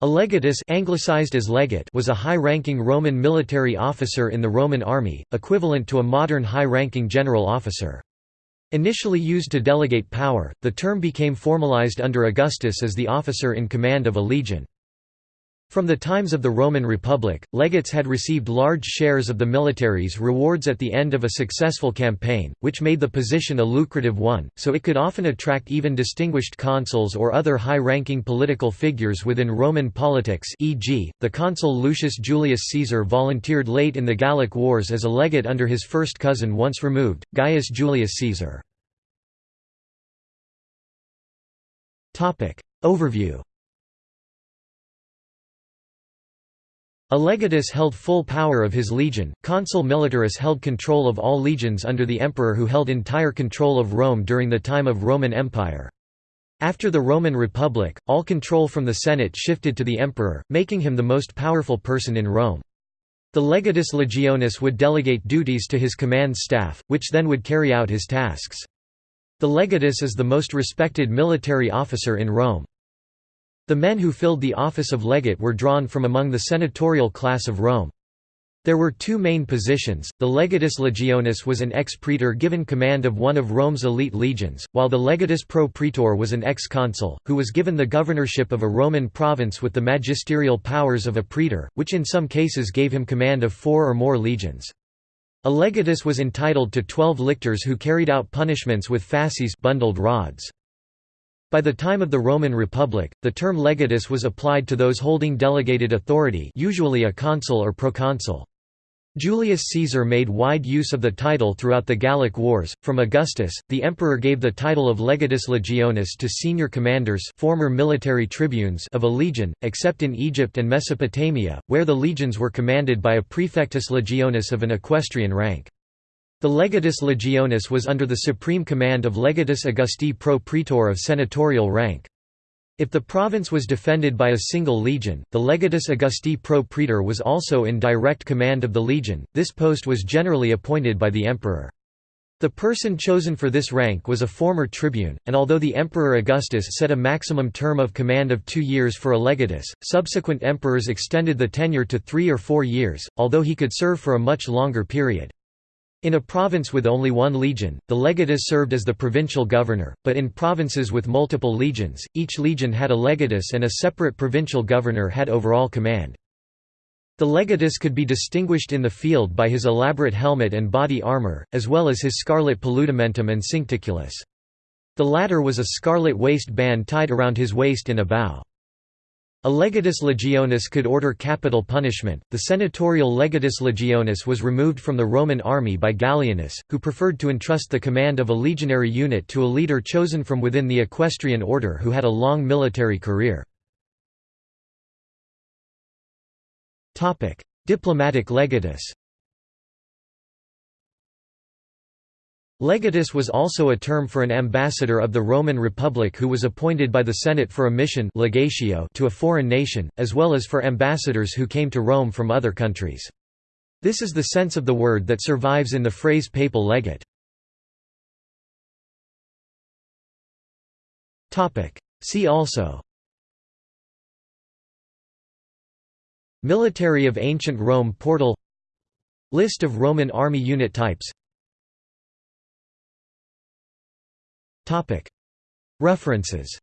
A legatus anglicized as legate was a high-ranking Roman military officer in the Roman army, equivalent to a modern high-ranking general officer. Initially used to delegate power, the term became formalized under Augustus as the officer in command of a legion. From the times of the Roman Republic, legates had received large shares of the military's rewards at the end of a successful campaign, which made the position a lucrative one, so it could often attract even distinguished consuls or other high-ranking political figures within Roman politics e.g., the consul Lucius Julius Caesar volunteered late in the Gallic Wars as a legate under his first cousin once removed, Gaius Julius Caesar. Overview A legatus held full power of his legion, consul militaris held control of all legions under the emperor who held entire control of Rome during the time of Roman Empire. After the Roman Republic, all control from the Senate shifted to the emperor, making him the most powerful person in Rome. The legatus legionis would delegate duties to his command staff, which then would carry out his tasks. The legatus is the most respected military officer in Rome. The men who filled the office of legate were drawn from among the senatorial class of Rome. There were two main positions, the legatus legionis was an ex-praetor given command of one of Rome's elite legions, while the legatus pro praetor was an ex-consul, who was given the governorship of a Roman province with the magisterial powers of a praetor, which in some cases gave him command of four or more legions. A legatus was entitled to twelve lictors who carried out punishments with fasces bundled rods. By the time of the Roman Republic, the term legatus was applied to those holding delegated authority usually a consul or proconsul. Julius Caesar made wide use of the title throughout the Gallic Wars. From Augustus, the emperor gave the title of legatus legionis to senior commanders former military tribunes of a legion, except in Egypt and Mesopotamia, where the legions were commanded by a praefectus legionis of an equestrian rank. The legatus legionis was under the supreme command of legatus Augusti pro praetor of senatorial rank. If the province was defended by a single legion, the legatus Augusti pro praetor was also in direct command of the legion. This post was generally appointed by the emperor. The person chosen for this rank was a former tribune, and although the Emperor Augustus set a maximum term of command of two years for a legatus, subsequent emperors extended the tenure to three or four years, although he could serve for a much longer period. In a province with only one legion, the legatus served as the provincial governor, but in provinces with multiple legions, each legion had a legatus and a separate provincial governor had overall command. The legatus could be distinguished in the field by his elaborate helmet and body armour, as well as his scarlet paludamentum and cincticulus. The latter was a scarlet waist band tied around his waist in a bow. A legatus legionis could order capital punishment. The senatorial legatus legionis was removed from the Roman army by Gallienus, who preferred to entrust the command of a legionary unit to a leader chosen from within the equestrian order who had a long military career. Diplomatic legatus Legatus was also a term for an ambassador of the Roman Republic who was appointed by the Senate for a mission legatio to a foreign nation, as well as for ambassadors who came to Rome from other countries. This is the sense of the word that survives in the phrase papal legate. See also Military of Ancient Rome Portal List of Roman army unit types References